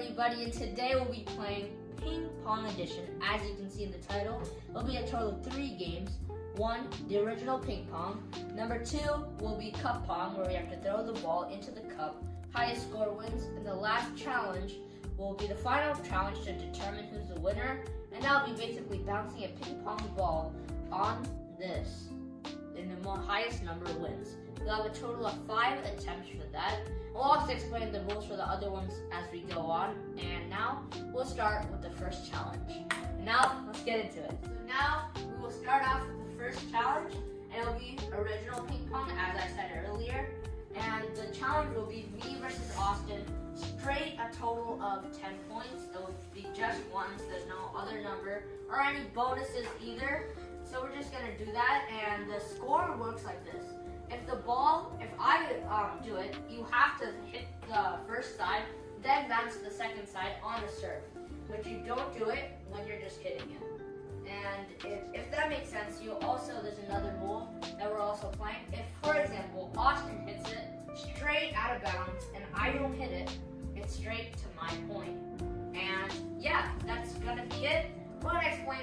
everybody, and today we'll be playing Ping Pong Edition. As you can see in the title, it'll be a total of three games. One, the original ping pong. Number two will be cup pong, where we have to throw the ball into the cup. Highest score wins. And the last challenge will be the final challenge to determine who's the winner. And that'll be basically bouncing a ping pong ball on this. And the highest number wins. We'll have a total of five attempts for that. We'll also explain the rules for the other ones as we go on. And now we'll start with the first challenge. Now let's get into it. So now we will start off with the first challenge, and it'll be original ping pong, as I said earlier. And the challenge will be me versus Austin, straight a total of 10 points. It will be just once, there's no other number or any bonuses either. So we're just gonna do that, and the score works like this. If the ball, if I um, do it, you have to hit the first side, then bounce to the second side on the serve. But you don't do it when you're just hitting it. And if, if that makes sense, you also, there's another rule that we're also playing. If, for example, Austin hits it straight out of bounds and I don't hit it, it's straight to my point. And yeah, that's gonna be it. We're gonna explain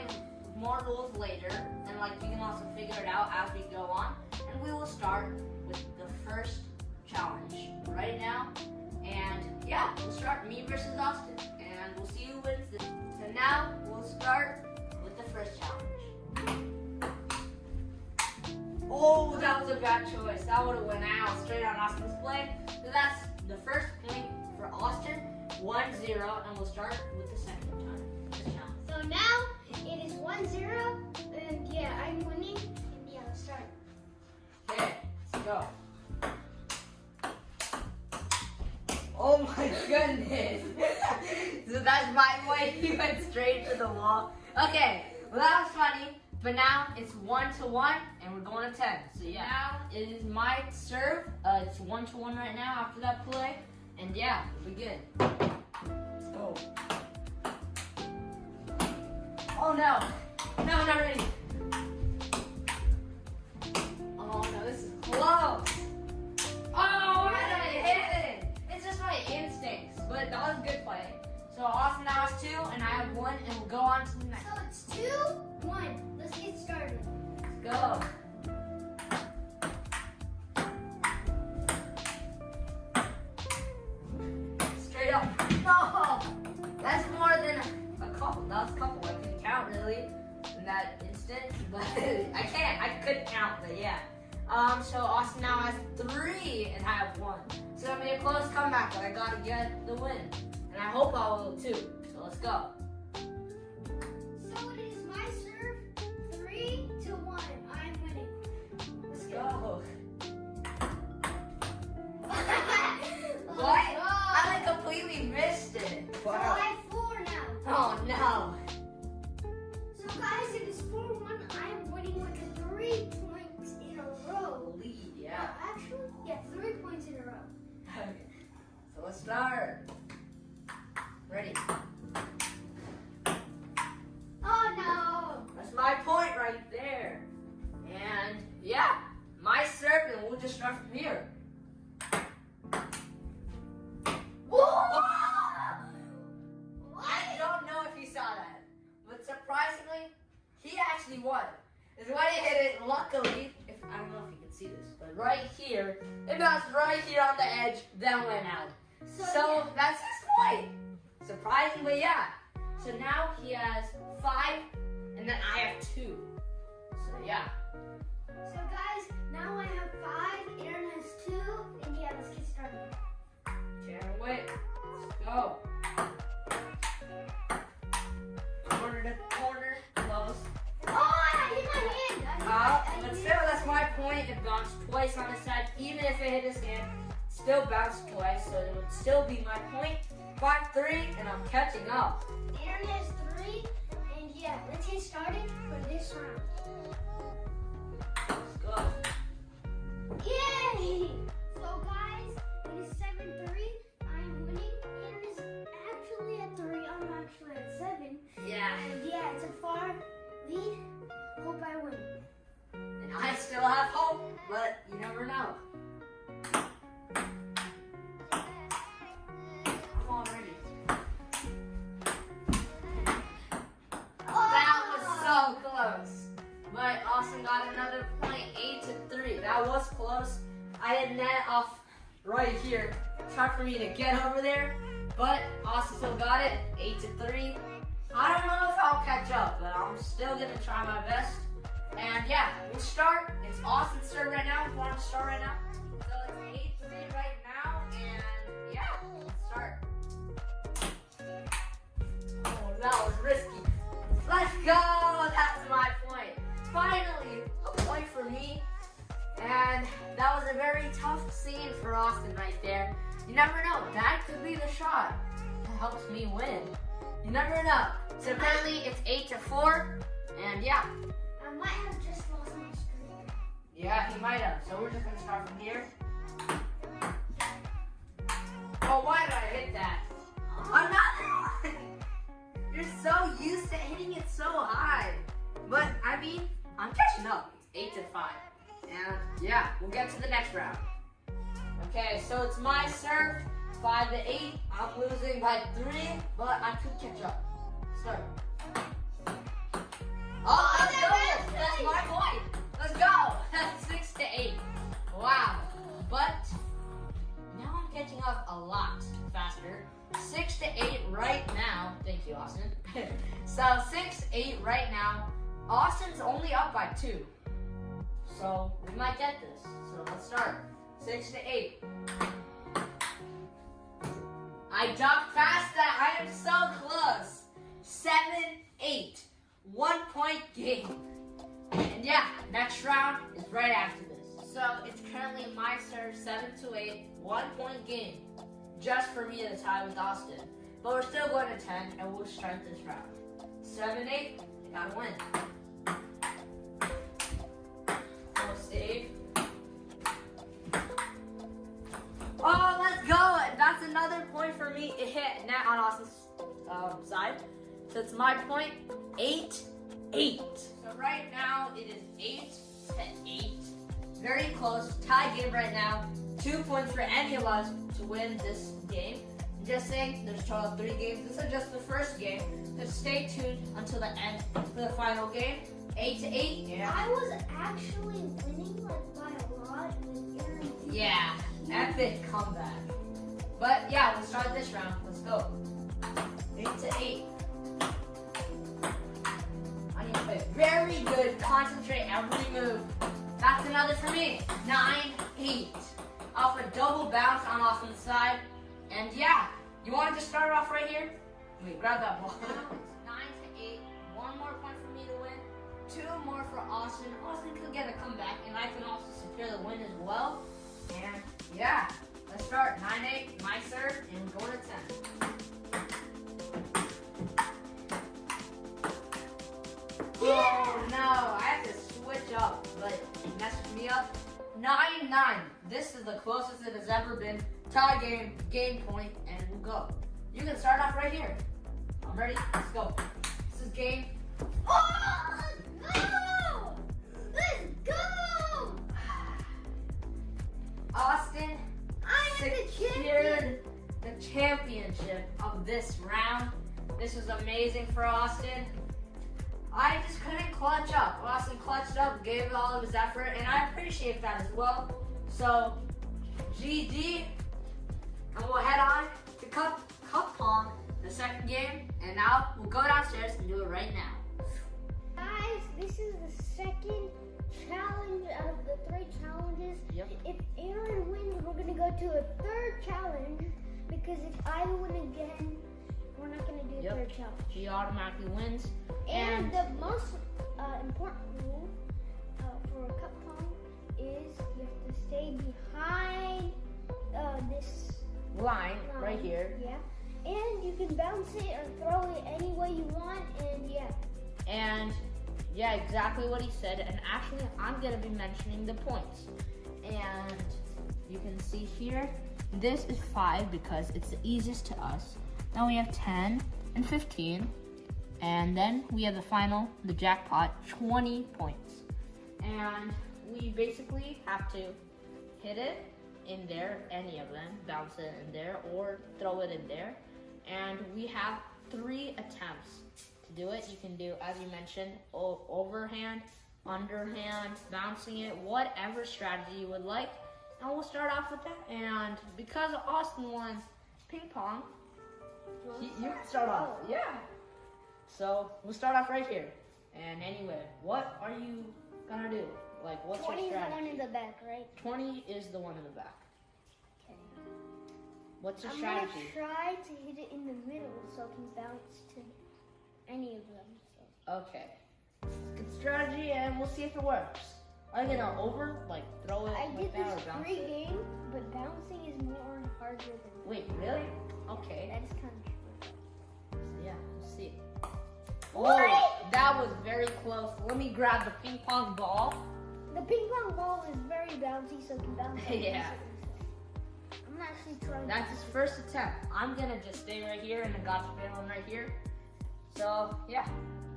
more rules later, and like you can also figure it out as we go on. And we will start with the first challenge right now. And yeah, we'll start me versus Austin, and we'll see who wins this. So now we'll start with the first challenge. Oh, that was a bad choice. That would have went out straight on Austin's play. So that's the first point for Austin, 1-0, and we'll start with the second time. So now it is 1 0, and yeah, I'm winning. And yeah, let's start. Okay, let's go. Oh my goodness. so that's my way. He went straight to the wall. Okay, well that was funny. But now it's one to one, and we're going to ten. So yeah, now it is my serve. Uh, it's one to one right now after that play, and yeah, we'll be good. Let's go. Oh no, no, I'm not ready. Austin now has two, and I have one, and we'll go on to the next. So it's 2 1. Let's get started. Let's go. Straight up. No! That's more than a couple. That was a couple. I can count really in that instance, but I can't. I could count, but yeah. Um, so Austin now has three and I have one. So it'll be a close comeback, but I gotta get the win. And I hope I will too. So let's go. So it is my serve 3 to 1. I'm winning. Let's go. What? I like completely missed it. So I have 4 now. Oh no. So guys, it is 4 1. I am winning with the 3 points in a row. Lead, Uh, yeah. Actually, yeah, 3 points in a row. Okay. So let's start. Ready? Oh no! That's my point right there. And yeah, my serve, and we'll just start from here. Whoa! I don't know if you saw that, but surprisingly, he actually won. Is why he hit it. Luckily, if I don't know if you can see this, but right here, it bounced right here on the edge, then went out. So, So yeah. that's his point. Surprisingly, yeah. So now he has five, and then I have two. So yeah. So guys, now I have five, Aaron has two, and yeah, let's get started. Can't wait. Let's go. Corner to corner, close. Oh, I hit my hand! I hit Uh, but I hit still, that's my point. It bounced twice on his side. Even if it hit his hand, still bounced twice. So it would still be my point. 5-3, and I'm catching up. Aaron has three, and yeah, let's get started for this round. close, close. I had net off right here. It's hard for me to get over there, but Austin still got it, eight to three. I don't know if I'll catch up, but I'm still gonna try my best. And yeah, we'll start. It's Austin's serve right now. We want to start right now. So it's eight to three right now, and yeah, let's start. Oh, that was risky. Let's go. That's my point. Finally. And that was a very tough scene for Austin right there. You never know. That could be the shot that helps me win. You never know. So apparently it's eight to four, and yeah, I might have just lost my screen. yeah, he might have. So we're just gonna start from here. Oh, why did I hit that? Another one. You're so used to hitting it so high, but I mean, I'm catching up. It's eight to five, and yeah, we'll get to the next round. Okay, so it's my serve. Five to eight. I'm losing by three, but I could catch up. Start. Oh, oh let's go. That's my point. Let's go. That's six to eight. Wow. But now I'm catching up a lot faster. Six to eight right now. Thank you, Austin. so six, eight right now. Austin's only up by two. So we might get this. So let's start. Six to eight. I ducked past that. I am so close. Seven, eight. One point game. And yeah, next round is right after this. So it's currently my serve, seven to eight, one point game. Just for me to tie with Austin. But we're still going to 10 and we'll start this round. Seven, eight, gotta win. Oh, let's go! That's another point for me. It hit net on Austin's um, side. So it's my point. Eight, eight. So right now it is eight to eight. Very close. Tie game right now. Two points for any of us to win this game. I'm just saying, there's a total three games. This is just the first game. So stay tuned until the end for the final game. Eight to eight. Yeah. I was actually winning like by a lot with Aaron. Yeah, epic comeback. But yeah, we'll start this round. Let's go. Eight to eight. I need to play very good, concentrate every move. That's another for me. Nine, eight. Off a double bounce on Austin's side. And yeah, you want to just start off right here? Wait, grab that ball. Nine to eight. One more point for me to win. Two more for Austin. Austin could get a comeback, and I can also secure the win as well. And yeah, let's start. 9-8, my serve, and going to 10. Oh no, I have to switch up, but it messed me up. 9-9. This is the closest it has ever been. Tie game, game point, and we'll go. You can start off right here. I'm ready. Let's go. This is game. Oh, Let's go! Austin I am the champion. the championship of this round. This was amazing for Austin. I just couldn't clutch up. Austin clutched up, gave all of his effort, and I appreciate that as well. So, GG, and we'll head on to Cup, Cup Pong, the second game, and now we'll go downstairs and do it right now. This is the second challenge out of the three challenges. Yep. If Aaron wins, we're gonna go to a third challenge because if I win again, we're not gonna do a Yep. third challenge. He automatically wins. And, And- the most uh, important rule uh, for a cup pong is you have to stay behind uh, this Line line. right here. Yeah. And you can bounce it or throw it any way you want, and yeah. And yeah, exactly what he said. And actually, I'm gonna be mentioning the points. And you can see here, this is five because it's the easiest to us. Then we have 10 and 15. And then we have the final, the jackpot, 20 points. And we basically have to hit it in there, any of them, bounce it in there, or throw it in there. And we have three attempts to do it. You can do, as you mentioned, overhand, underhand, bouncing it, whatever strategy you would like. and we'll start off with that. And because Austin won ping pong, you, you can start off. Oh. Yeah. So we'll start off right here. And anyway, what are you gonna do? Like, what's your strategy? 20 is the one in the back, right? 20 is the one in the back. Okay. What's your I'm strategy? gonna try to hit it in the middle so it can bounce to any of them. So. Okay. Good strategy, and we'll see if it works. Are you gonna over, like, throw it I did this bounce pre-game, but bouncing is more harder than Wait, really? Okay. that is kind of true. So, Yeah, we'll see. What? Oh, that was very close. Let me grab the ping pong ball. The ping pong ball is very bouncy, so it can bounce. Yeah. I'm actually trying. That's his first attempt. I'm gonna just stay right here and I got the fair one right here. So yeah,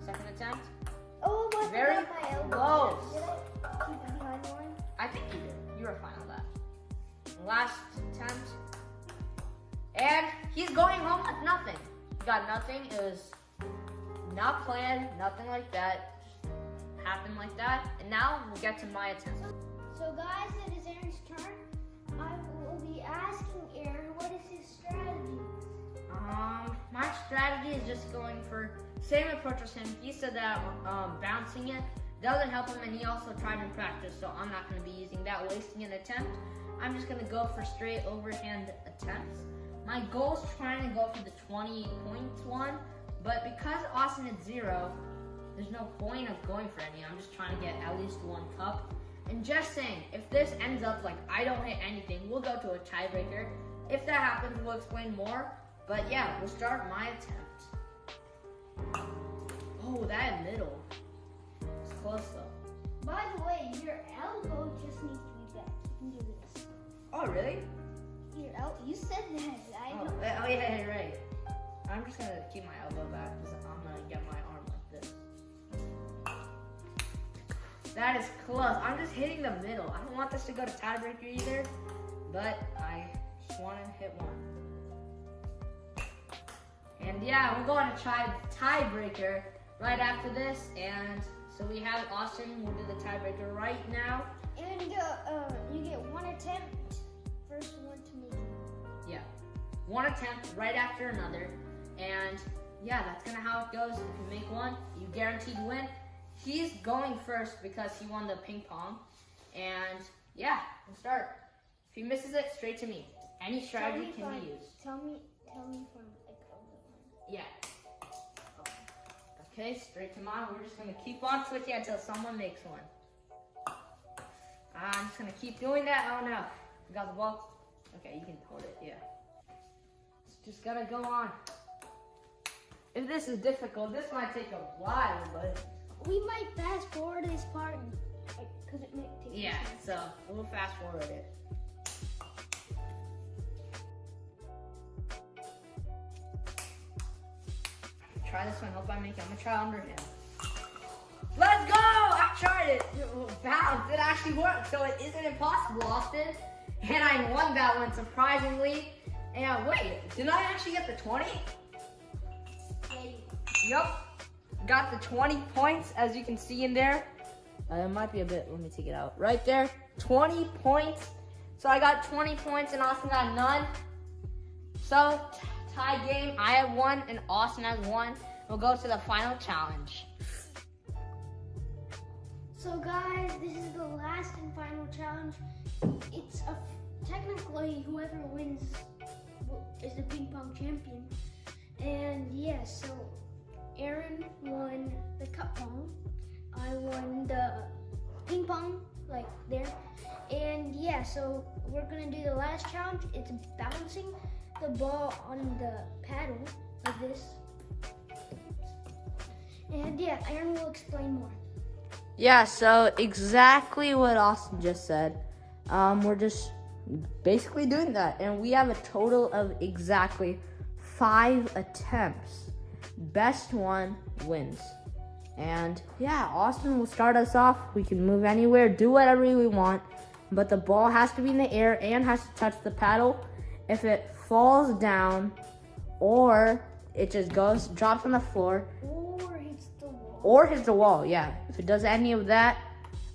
second attempt. Oh, Very my elbow. close. Did I keep it behind one? I think you did. You were fine on that. Last attempt. And he's going home with nothing. He got nothing. It was not planned, nothing like that. Just happened like that. And now we'll get to my attempt. So, guys, it is Aaron's turn. I will be asking Aaron what is strategy is just going for same approach as him. He said that um, bouncing it doesn't help him, and he also tried in practice. So I'm not going to be using that, wasting an attempt. I'm just going to go for straight overhand attempts. My goal is trying to go for the 20 points one, but because Austin is zero, there's no point of going for any. I'm just trying to get at least one cup. And just saying, if this ends up like I don't hit anything, we'll go to a tiebreaker. If that happens, we'll explain more. But yeah, we'll start my attempt. Oh, that middle. It's close though. By the way, your elbow just needs to be back. You can do this. Oh, really? Your el- you said that. I Oh, know. eh, oh yeah, yeah, right. I'm just gonna keep my elbow back because I'm gonna get my arm like this. That is close. I'm just hitting the middle. I don't want this to go to tiebreaker either, but I just want to hit one. And yeah, we're going to try tiebreaker right after this. And so we have Austin. We'll do the tiebreaker right now. And uh, uh, you get one attempt. First one to make it. Yeah. One attempt right after another. And yeah, that's kind of how it goes. If you make one, you guaranteed win. He's going first because he won the ping pong. And yeah, we'll start. If he misses it, straight to me. Any strategy me can be used. Tell me, tell me from Yeah. Okay, straight to mine. We're just gonna keep on switching until someone makes one. I'm just gonna keep doing that. Oh no. You got the ball? Okay, you can hold it, yeah. It's just gotta go on. If this is difficult, this might take a while, but We might fast forward this part because it might take. yeah, so we'll fast forward it. Try this one, hope I make it. I'm gonna try under him. Let's go! I tried it. It bounced. It actually worked, so it isn't impossible, Austin. And I won that one surprisingly. And wait, did I actually get the 20? Yup. Got the 20 points, as you can see in there. Uh, it might be a bit, let me take it out. Right there, 20 points. So I got 20 points and Austin got none. So, tie game. I have one and Austin has one. We'll go to the final challenge. So guys, this is the last and final challenge. It's a technically whoever wins is the ping pong champion. And yeah, so Aaron won the cup pong. I won the ping pong, like there. And yeah, so we're gonna do the last challenge. It's bouncing the ball on the paddle like this. And yeah, Aaron will explain more. Yeah, so exactly what Austin just said. Um, we're just basically doing that, and we have a total of exactly five attempts. Best one wins. And yeah, Austin will start us off. We can move anywhere, do whatever we want, but the ball has to be in the air and has to touch the paddle. If it falls down or it just goes, drops on the floor, Or hits the wall. or hits the wall. Yeah, if it does any of that,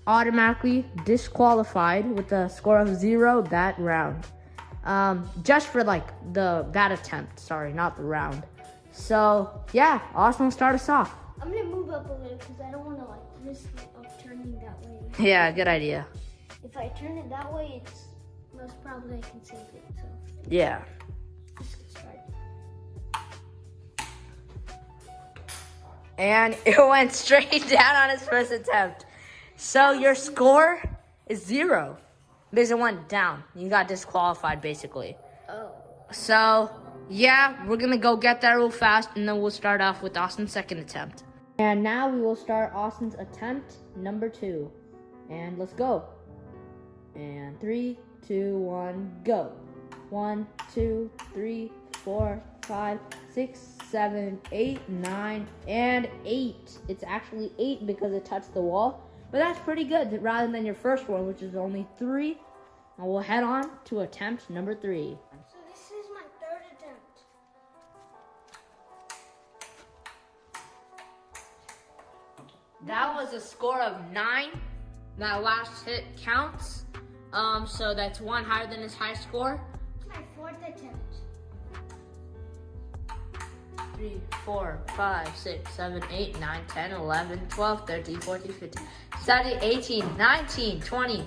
automatically disqualified with a score of zero that round. Um, just for like the that attempt. Sorry, not the round. So yeah, Austin will start us off. I'm gonna move up a little because I don't want to like risk of turning that way. Yeah, good idea. If I turn it that way, it's most probably I can save it. So Yeah. let's get started. And it went straight down on his first attempt. So your score is zero. Because it went down. You got disqualified basically. Oh. So yeah, we're gonna go get that real fast and then we'll start off with Austin's second attempt. And now we will start Austin's attempt number two. And let's go. And three, two, one, go. One, two, three, four, five, six, seven, eight, nine, and eight. It's actually eight because it touched the wall. But that's pretty good rather than your first one, which is only three. And we'll head on to attempt number three. So this is my third attempt. That was a score of nine. That last hit counts. Um, so that's one higher than his high score. My fourth attempt. Three, four, five, six, seven, eight, nine, 10, 11, 12, 13, 14, 15, 17, 18, 19, 20.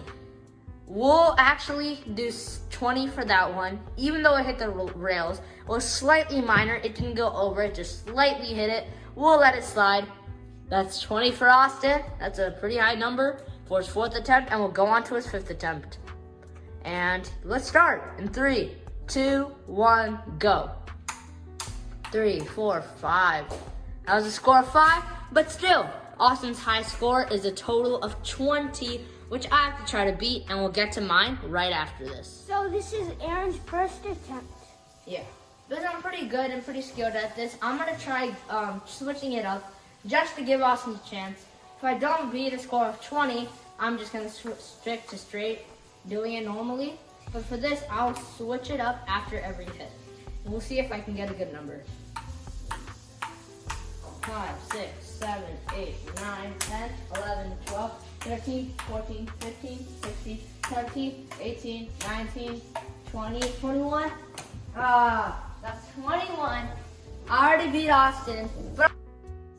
We'll actually do 20 for that one, even though it hit the rails. It was slightly minor. It didn't go over, it just slightly hit it. We'll let it slide. That's 20 for Austin. That's a pretty high number for his fourth attempt, and we'll go on to his fifth attempt. And let's start in three, two, one, go. Three, four, five. That was a score of five, but still, Austin's high score is a total of 20, which I have to try to beat, and we'll get to mine right after this. So this is Aaron's first attempt. Yeah. Because I'm pretty good and pretty skilled at this, I'm gonna try um, switching it up just to give Austin a chance. If I don't beat a score of 20, I'm just gonna stick to straight doing it normally. But for this, I'll switch it up after every hit. And we'll see if I can get a good number. 5, 6, 7, 8, 9, 10, 11, 12, 13, 14, 15, 16, 17, 18, 19, 20, 21. Ah, that's 21. I already beat Austin.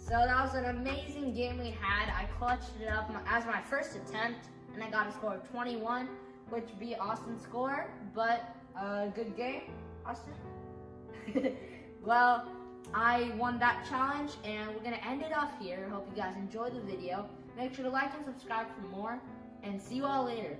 So that was an amazing game we had. I clutched it up as my first attempt, and I got a score of 21, which beat Austin's score. But a good game, Austin. well, I won that challenge, and we're gonna end it off here. Hope you guys enjoyed the video. Make sure to like and subscribe for more, and see you all later.